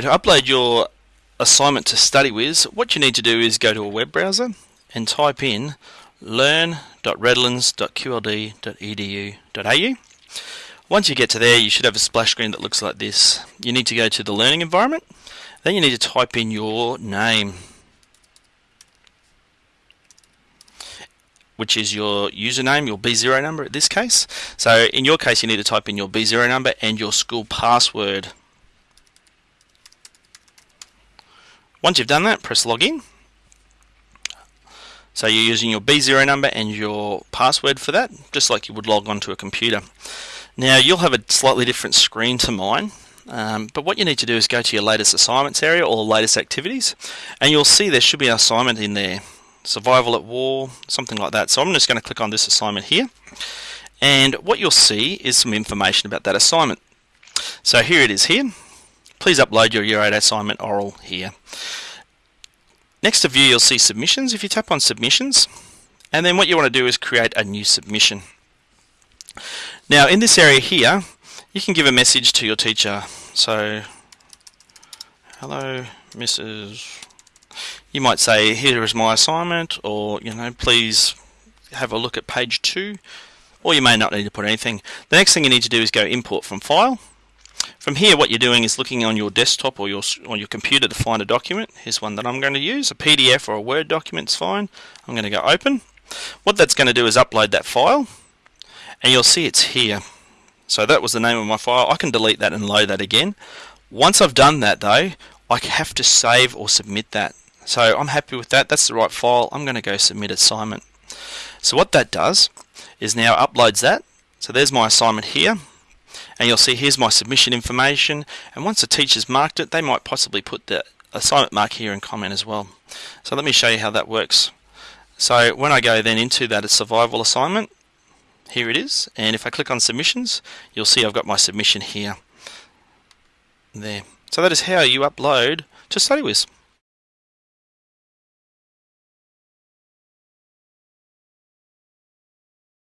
to upload your assignment to StudyWiz, what you need to do is go to a web browser and type in learn.redlands.qld.edu.au. Once you get to there, you should have a splash screen that looks like this. You need to go to the learning environment. Then you need to type in your name, which is your username, your B0 number in this case. So in your case, you need to type in your B0 number and your school password. Once you've done that, press login. So you're using your B0 number and your password for that, just like you would log onto a computer. Now you'll have a slightly different screen to mine, um, but what you need to do is go to your latest assignments area or latest activities, and you'll see there should be an assignment in there, survival at war, something like that. So I'm just going to click on this assignment here, and what you'll see is some information about that assignment. So here it is here. Please upload your Year 8 assignment oral here. Next to view you'll see submissions. If you tap on submissions and then what you want to do is create a new submission. Now in this area here you can give a message to your teacher. So hello Mrs. You might say here is my assignment or you know please have a look at page 2 or you may not need to put anything. The next thing you need to do is go import from file from here what you're doing is looking on your desktop or your, on your computer to find a document. Here's one that I'm going to use, a PDF or a Word document is fine. I'm going to go open. What that's going to do is upload that file and you'll see it's here. So that was the name of my file. I can delete that and load that again. Once I've done that though, I have to save or submit that. So I'm happy with that. That's the right file. I'm going to go submit assignment. So what that does is now uploads that. So there's my assignment here and you'll see here's my submission information. And once the teacher's marked it they might possibly put the assignment mark here and comment as well. So let me show you how that works. So when I go then into that survival assignment here it is. And if I click on submissions you'll see I've got my submission here. There. So that is how you upload to StudyWiz